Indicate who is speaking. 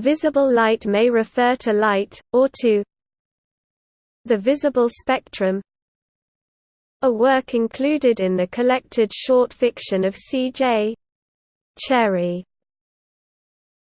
Speaker 1: Visible light may refer to light, or to the visible spectrum a work included in the collected short fiction of C. J. Cherryh.